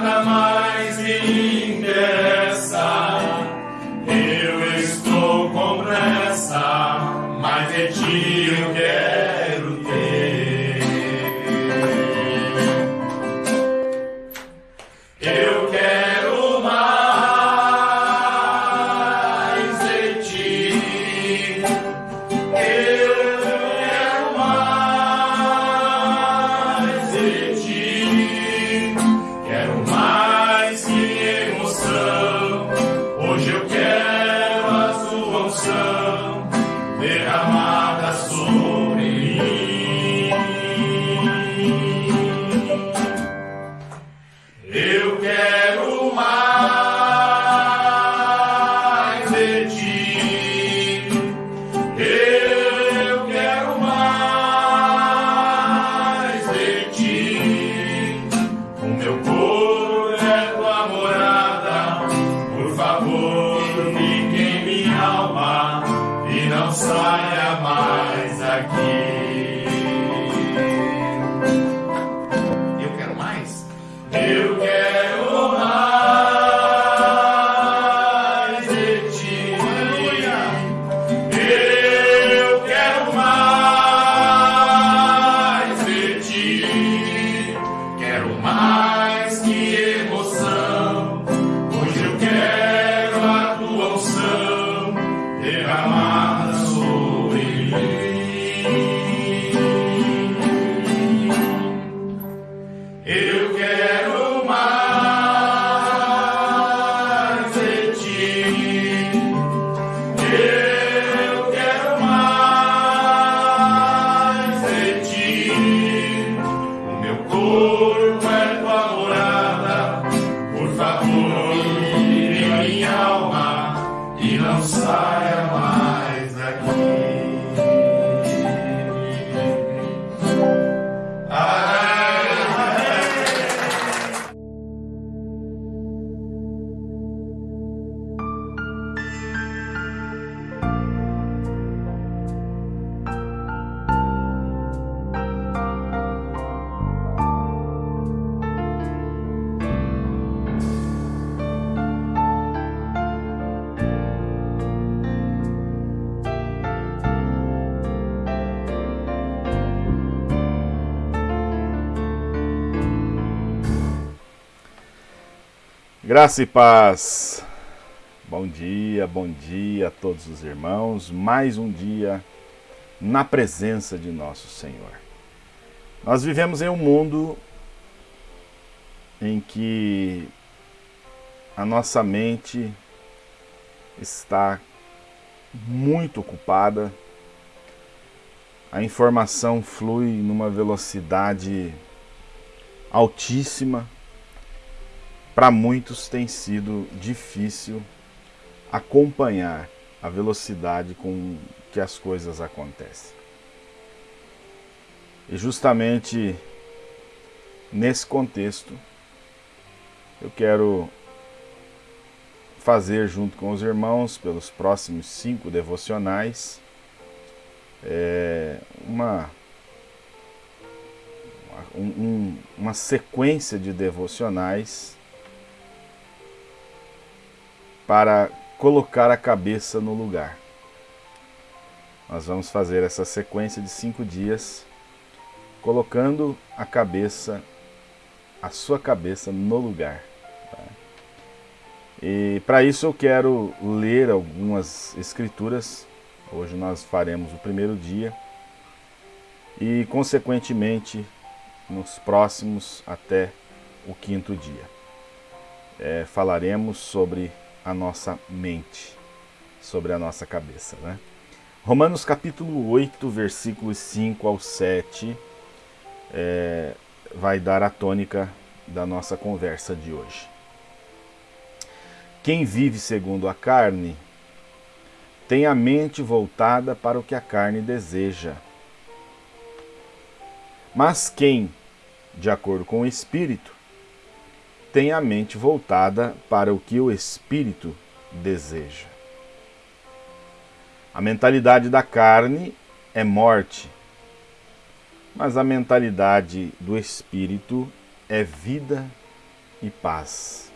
Namah saia mais e não saia Graça e paz. Bom dia, bom dia a todos os irmãos. Mais um dia na presença de nosso Senhor. Nós vivemos em um mundo em que a nossa mente está muito ocupada, a informação flui numa velocidade altíssima para muitos tem sido difícil acompanhar a velocidade com que as coisas acontecem. E justamente nesse contexto, eu quero fazer junto com os irmãos, pelos próximos cinco devocionais, é, uma, um, um, uma sequência de devocionais para colocar a cabeça no lugar. Nós vamos fazer essa sequência de cinco dias, colocando a cabeça, a sua cabeça no lugar. Tá? E para isso eu quero ler algumas escrituras. Hoje nós faremos o primeiro dia e, consequentemente, nos próximos até o quinto dia. é, falaremos sobre a nossa mente, sobre a nossa cabeça. Né? Romanos capítulo 8, versículos 5 ao 7, é, vai dar a tônica da nossa conversa de hoje. Quem vive segundo a carne tem a mente voltada para o que a carne deseja. Mas quem, de acordo com o Espírito, tem a mente voltada para o que o Espírito deseja. A mentalidade da carne é morte, mas a mentalidade do Espírito é vida e paz.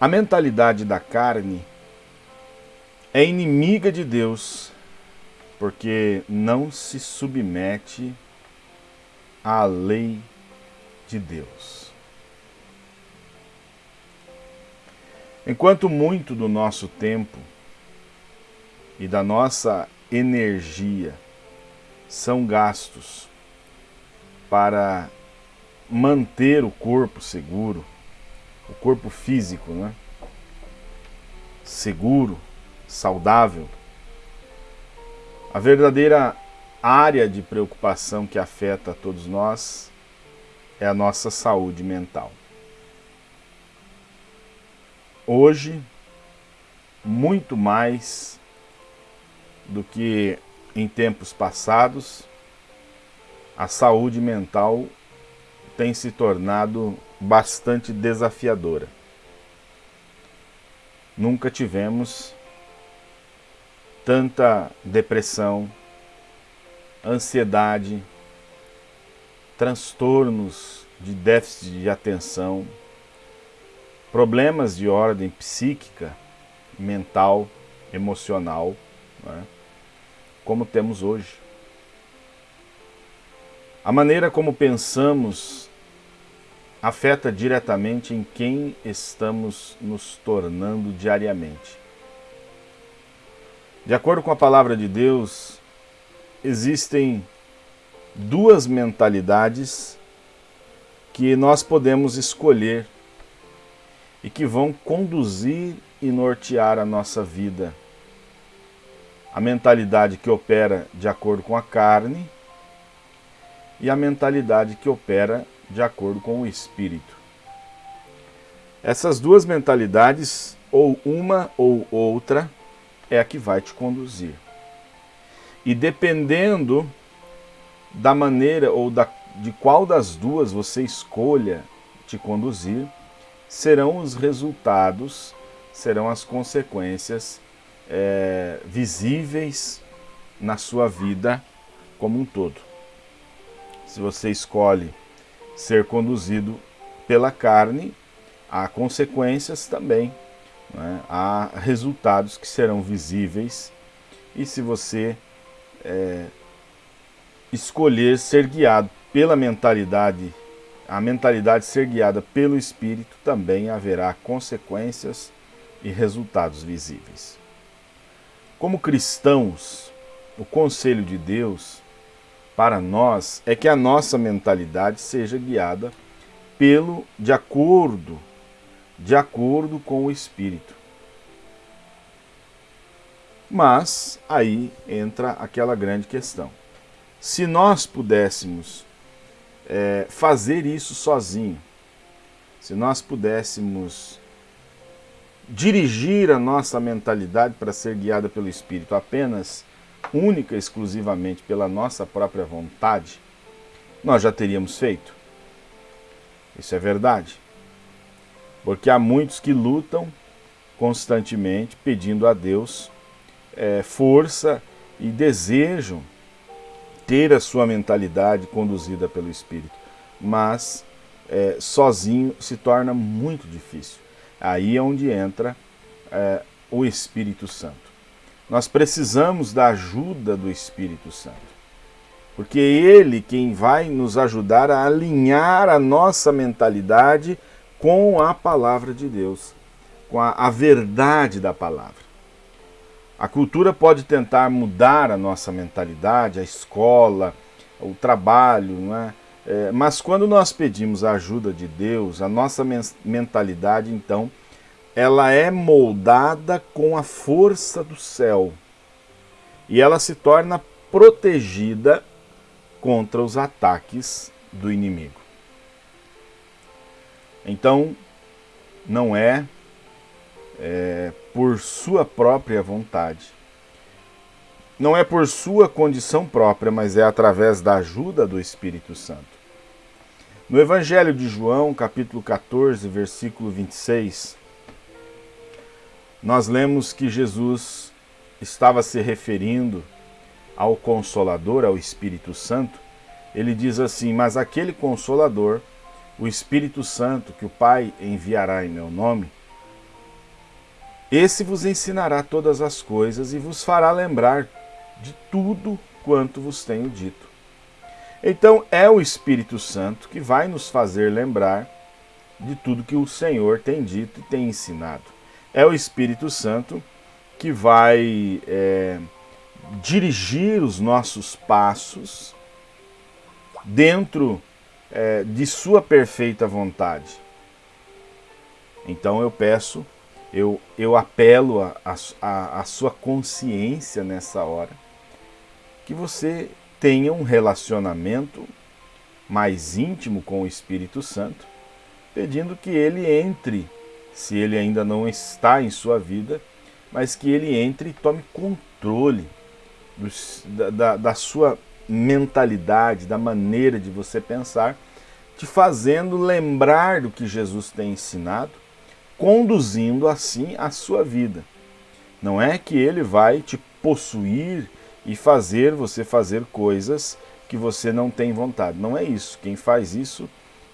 A mentalidade da carne é inimiga de Deus, porque não se submete à lei de Deus. Enquanto muito do nosso tempo e da nossa energia são gastos para manter o corpo seguro, o corpo físico, né? seguro, saudável. A verdadeira área de preocupação que afeta a todos nós é a nossa saúde mental. Hoje, muito mais do que em tempos passados, a saúde mental tem se tornado bastante desafiadora. Nunca tivemos tanta depressão, ansiedade, transtornos de déficit de atenção, problemas de ordem psíquica, mental, emocional, né, como temos hoje. A maneira como pensamos afeta diretamente em quem estamos nos tornando diariamente. De acordo com a palavra de Deus, existem duas mentalidades que nós podemos escolher e que vão conduzir e nortear a nossa vida. A mentalidade que opera de acordo com a carne e a mentalidade que opera de acordo com o espírito. Essas duas mentalidades, ou uma ou outra, é a que vai te conduzir. E dependendo da maneira ou da, de qual das duas você escolha te conduzir, serão os resultados, serão as consequências é, visíveis na sua vida como um todo. Se você escolhe ser conduzido pela carne, há consequências também, né? há resultados que serão visíveis, e se você é, escolher ser guiado pela mentalidade, a mentalidade ser guiada pelo Espírito, também haverá consequências e resultados visíveis. Como cristãos, o conselho de Deus para nós é que a nossa mentalidade seja guiada pelo de acordo, de acordo com o Espírito. Mas aí entra aquela grande questão. Se nós pudéssemos é, fazer isso sozinho, se nós pudéssemos dirigir a nossa mentalidade para ser guiada pelo Espírito apenas única e exclusivamente pela nossa própria vontade, nós já teríamos feito. Isso é verdade. Porque há muitos que lutam constantemente pedindo a Deus é, força e desejam ter a sua mentalidade conduzida pelo Espírito, mas é, sozinho se torna muito difícil. Aí é onde entra é, o Espírito Santo. Nós precisamos da ajuda do Espírito Santo. Porque é Ele quem vai nos ajudar a alinhar a nossa mentalidade com a palavra de Deus, com a, a verdade da palavra. A cultura pode tentar mudar a nossa mentalidade, a escola, o trabalho, não é? É, mas quando nós pedimos a ajuda de Deus, a nossa mentalidade, então, ela é moldada com a força do céu. E ela se torna protegida contra os ataques do inimigo. Então, não é, é por sua própria vontade, não é por sua condição própria, mas é através da ajuda do Espírito Santo. No Evangelho de João, capítulo 14, versículo 26, nós lemos que Jesus estava se referindo ao Consolador, ao Espírito Santo. Ele diz assim: Mas aquele Consolador, o Espírito Santo, que o Pai enviará em meu nome, esse vos ensinará todas as coisas e vos fará lembrar de tudo quanto vos tenho dito. Então é o Espírito Santo que vai nos fazer lembrar de tudo que o Senhor tem dito e tem ensinado. É o Espírito Santo que vai é, dirigir os nossos passos dentro é, de sua perfeita vontade. Então eu peço, eu, eu apelo a, a, a sua consciência nessa hora, que você tenha um relacionamento mais íntimo com o Espírito Santo, pedindo que ele entre, se ele ainda não está em sua vida, mas que ele entre e tome controle da, da, da sua mentalidade, da maneira de você pensar, te fazendo lembrar do que Jesus tem ensinado, conduzindo assim a sua vida. Não é que ele vai te possuir e fazer você fazer coisas que você não tem vontade. Não é isso. Quem faz isso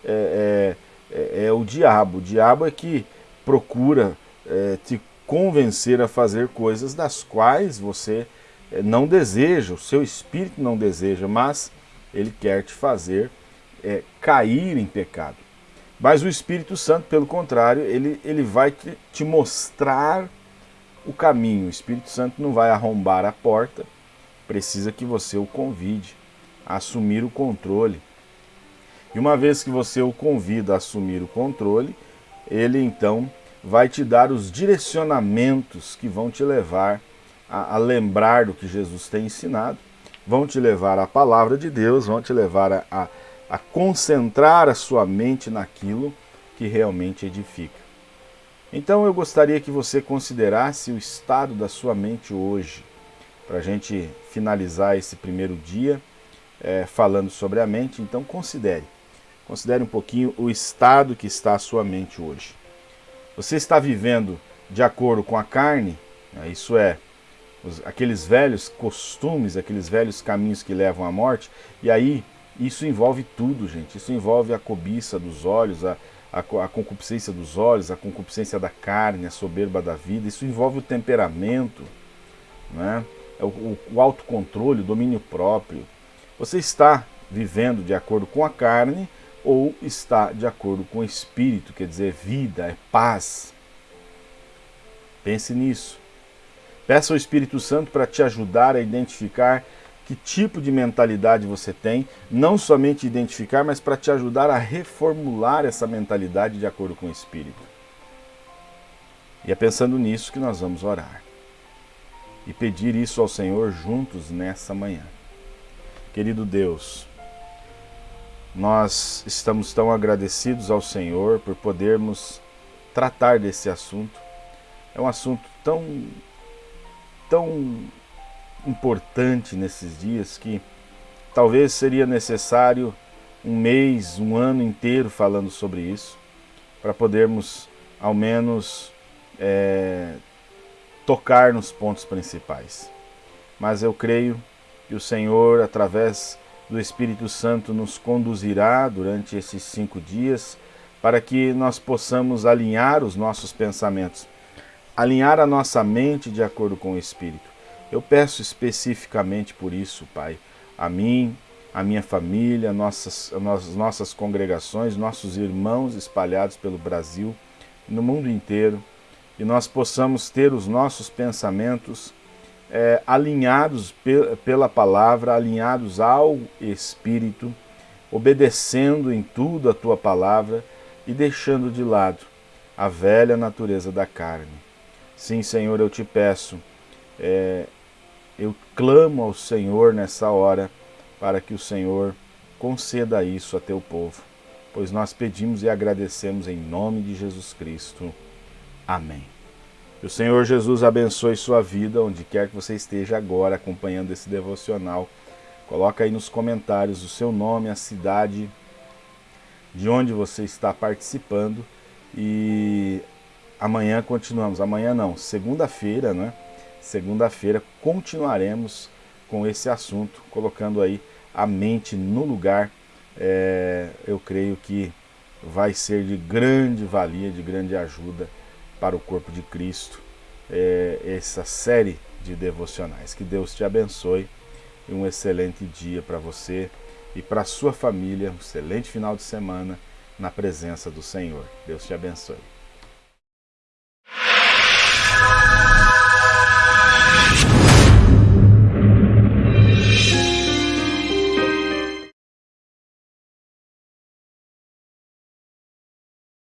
é, é, é, é o diabo. O diabo é que procura é, te convencer a fazer coisas das quais você é, não deseja, o seu espírito não deseja, mas ele quer te fazer é, cair em pecado. Mas o Espírito Santo, pelo contrário, ele, ele vai te, te mostrar o caminho. O Espírito Santo não vai arrombar a porta, precisa que você o convide a assumir o controle. E uma vez que você o convida a assumir o controle, ele então vai te dar os direcionamentos que vão te levar a, a lembrar do que Jesus tem ensinado, vão te levar à palavra de Deus, vão te levar a, a, a concentrar a sua mente naquilo que realmente edifica. Então eu gostaria que você considerasse o estado da sua mente hoje, para a gente finalizar esse primeiro dia é, falando sobre a mente. Então considere, considere um pouquinho o estado que está a sua mente hoje. Você está vivendo de acordo com a carne, né, isso é, os, aqueles velhos costumes, aqueles velhos caminhos que levam à morte, e aí isso envolve tudo, gente. Isso envolve a cobiça dos olhos, a, a, a concupiscência dos olhos, a concupiscência da carne, a soberba da vida. Isso envolve o temperamento, né? É o, o, o autocontrole, o domínio próprio. Você está vivendo de acordo com a carne ou está de acordo com o espírito, quer dizer, vida, é paz. Pense nisso. Peça ao Espírito Santo para te ajudar a identificar que tipo de mentalidade você tem, não somente identificar, mas para te ajudar a reformular essa mentalidade de acordo com o Espírito. E é pensando nisso que nós vamos orar. E pedir isso ao Senhor juntos nessa manhã. Querido Deus, nós estamos tão agradecidos ao Senhor por podermos tratar desse assunto. É um assunto tão tão importante nesses dias que talvez seria necessário um mês, um ano inteiro falando sobre isso, para podermos ao menos é, tocar nos pontos principais. Mas eu creio que o Senhor, através do Espírito Santo, nos conduzirá durante esses cinco dias para que nós possamos alinhar os nossos pensamentos alinhar a nossa mente de acordo com o Espírito. Eu peço especificamente por isso, Pai, a mim, a minha família, nossas, nossas congregações, nossos irmãos espalhados pelo Brasil, no mundo inteiro, e nós possamos ter os nossos pensamentos é, alinhados pe pela palavra, alinhados ao Espírito, obedecendo em tudo a tua palavra e deixando de lado a velha natureza da carne. Sim, Senhor, eu te peço, é, eu clamo ao Senhor nessa hora para que o Senhor conceda isso a teu povo, pois nós pedimos e agradecemos em nome de Jesus Cristo. Amém. Que o Senhor Jesus abençoe sua vida, onde quer que você esteja agora acompanhando esse devocional. Coloca aí nos comentários o seu nome, a cidade de onde você está participando e amanhã continuamos. Amanhã não, segunda-feira, né? Segunda-feira continuaremos com esse assunto, colocando aí a mente no lugar. É, eu creio que vai ser de grande valia, de grande ajuda para o corpo de Cristo, é, essa série de devocionais. Que Deus te abençoe e um excelente dia para você e para sua família, um excelente final de semana na presença do Senhor. Deus te abençoe.